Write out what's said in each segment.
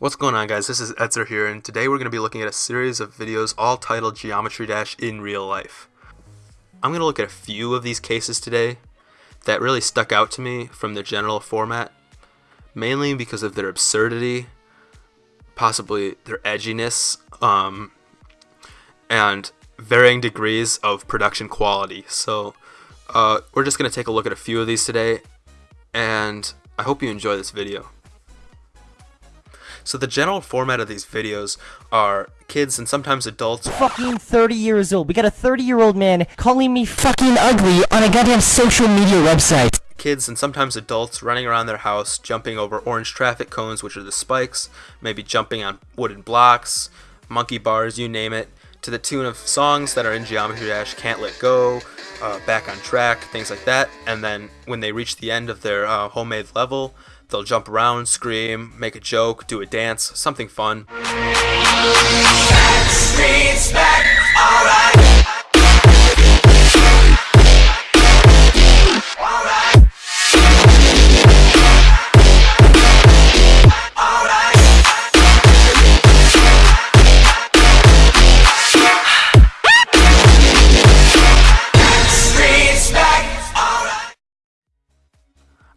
What's going on guys, this is Etzer here and today we're going to be looking at a series of videos all titled Geometry Dash in real life. I'm going to look at a few of these cases today that really stuck out to me from the general format, mainly because of their absurdity, possibly their edginess, um, and varying degrees of production quality. So uh, we're just going to take a look at a few of these today and I hope you enjoy this video. So the general format of these videos are kids and sometimes adults fucking 30 years old. We got a 30 year old man calling me fucking ugly on a goddamn social media website. Kids and sometimes adults running around their house, jumping over orange traffic cones, which are the spikes, maybe jumping on wooden blocks, monkey bars, you name it, to the tune of songs that are in Geometry Dash, Can't Let Go, uh, Back on Track, things like that. And then when they reach the end of their uh, homemade level, They'll jump around, scream, make a joke, do a dance, something fun.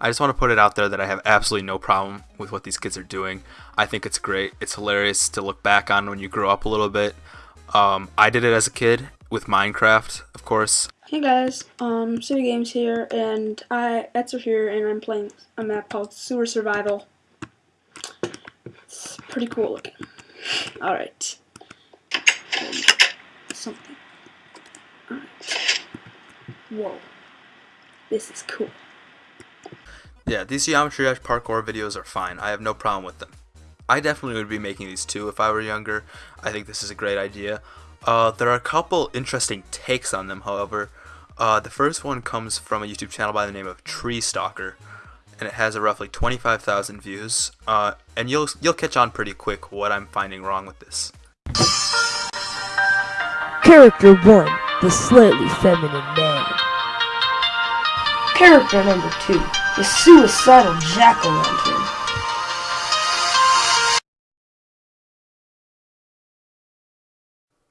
I just want to put it out there that I have absolutely no problem with what these kids are doing. I think it's great. It's hilarious to look back on when you grow up a little bit. Um, I did it as a kid with Minecraft, of course. Hey guys, um, City Games here, and I Etzer here, and I'm playing a map called Sewer Survival. It's pretty cool looking. Alright. Something. Alright. Whoa. This is cool. Yeah, these Geometry Dash parkour videos are fine. I have no problem with them. I definitely would be making these too if I were younger. I think this is a great idea. Uh, there are a couple interesting takes on them, however. Uh, the first one comes from a YouTube channel by the name of Tree Stalker, and it has a roughly 25,000 views. Uh, and you'll you'll catch on pretty quick what I'm finding wrong with this. Character 1, the slightly feminine man. Character number 2, the suicidal jack-o'-lantern.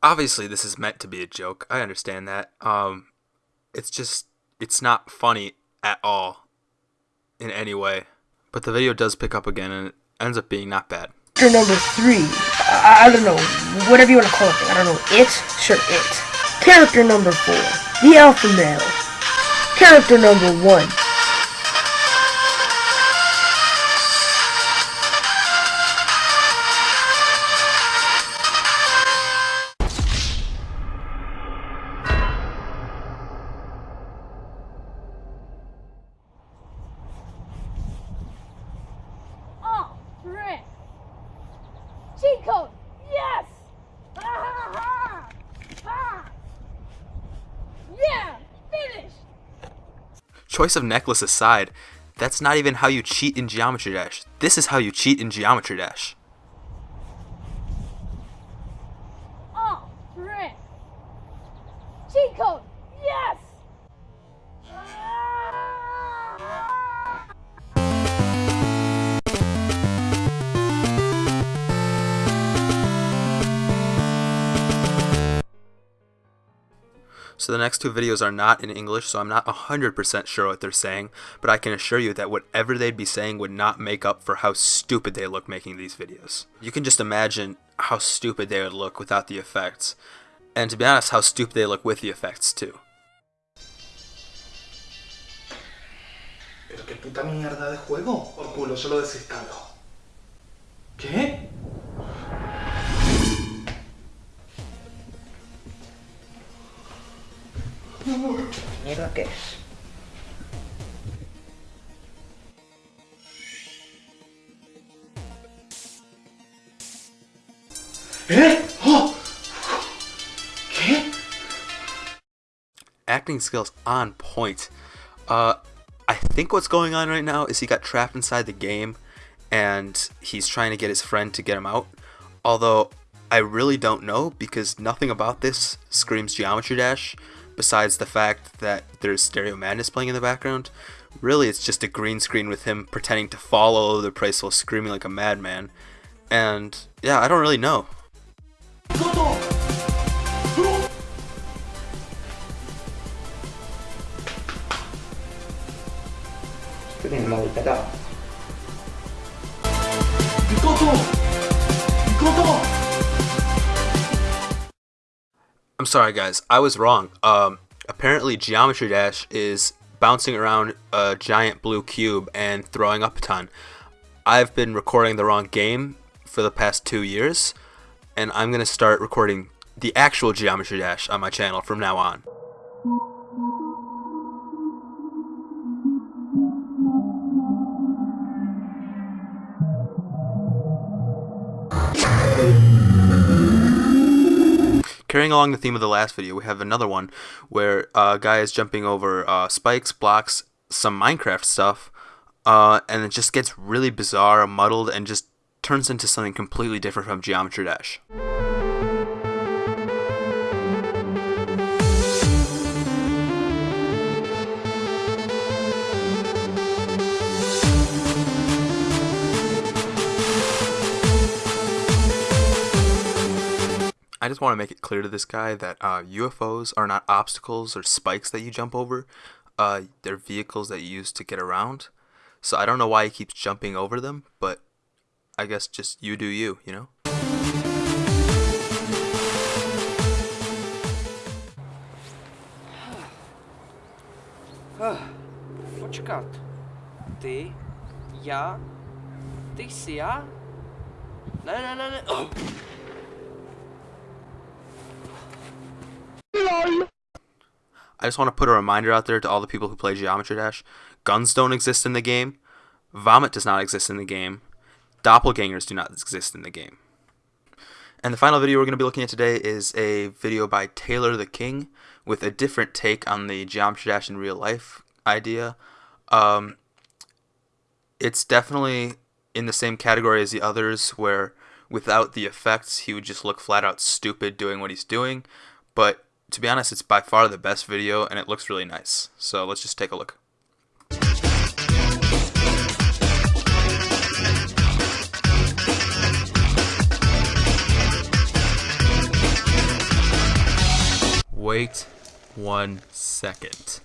Obviously, this is meant to be a joke. I understand that. Um, it's just, it's not funny at all in any way. But the video does pick up again and it ends up being not bad. Character number 3, I, I don't know, whatever you want to call it. I don't know, it? Sure, it. Character number 4, the alpha male. Character number 1, Yeah! Finished! Choice of necklace aside, that's not even how you cheat in Geometry Dash. This is how you cheat in Geometry Dash. Oh, frick! Cheat code! So the next two videos are not in English, so I'm not 100% sure what they're saying, but I can assure you that whatever they'd be saying would not make up for how stupid they look making these videos. You can just imagine how stupid they would look without the effects, and to be honest, how stupid they look with the effects too. ¿Pero qué puta mierda de juego? Por culo, desinstalo. Mierda ¿Eh? ¡Oh! ¿Qué? Acting skills on point. Uh, I think what's going on right now is he got trapped inside the game, and he's trying to get his friend to get him out. Although I really don't know because nothing about this screams Geometry Dash, besides the fact that there's Stereo Madness playing in the background. Really, it's just a green screen with him pretending to follow the place while screaming like a madman. And yeah, I don't really know. I'm sorry, guys. I was wrong. Um, apparently, Geometry Dash is bouncing around a giant blue cube and throwing up a ton. I've been recording the wrong game for the past two years, and I'm going to start recording the actual Geometry Dash on my channel from now on. Carrying along the theme of the last video, we have another one where a guy is jumping over uh, spikes, blocks, some Minecraft stuff, uh, and it just gets really bizarre, muddled, and just turns into something completely different from Geometry Dash. I just want to make it clear to this guy that uh, UFOs are not obstacles or spikes that you jump over. Uh, they're vehicles that you use to get around. So I don't know why he keeps jumping over them, but I guess just you do you, you know? Почекати. Ти, я, ти ся. Не, lol. I just want to put a reminder out there to all the people who play Geometry Dash. Guns don't exist in the game. Vomit does not exist in the game. Doppelgangers do not exist in the game. And the final video we're going to be looking at today is a video by Taylor the King with a different take on the Geometry Dash in real life idea. Um, it's definitely in the same category as the others where without the effects he would just look flat out stupid doing what he's doing. But to be honest, it's by far the best video and it looks really nice. So let's just take a look. Wait one second.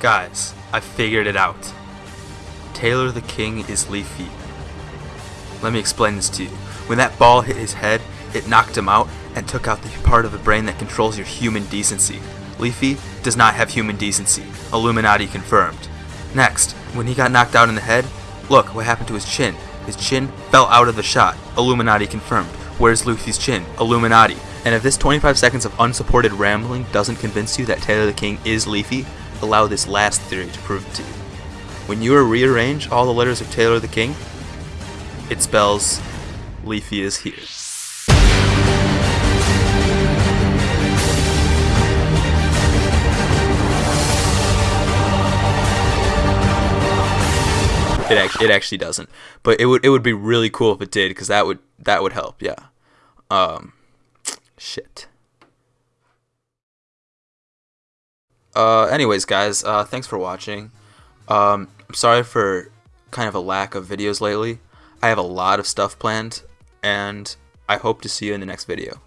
Guys, I figured it out. Taylor the King is Leafy. Let me explain this to you. When that ball hit his head, it knocked him out and took out the part of the brain that controls your human decency. Leafy does not have human decency. Illuminati confirmed. Next, when he got knocked out in the head, look what happened to his chin. His chin fell out of the shot. Illuminati confirmed. Where's Luffy's chin? Illuminati. And if this 25 seconds of unsupported rambling doesn't convince you that Taylor the King is Leafy, allow this last theory to prove it to you. When you rearrange all the letters of Taylor the King, it spells Leafy is here. It it actually doesn't, but it would it would be really cool if it did because that would that would help. Yeah. Um, shit. Uh, anyways, guys, uh, thanks for watching. Um, I'm sorry for kind of a lack of videos lately. I have a lot of stuff planned, and I hope to see you in the next video.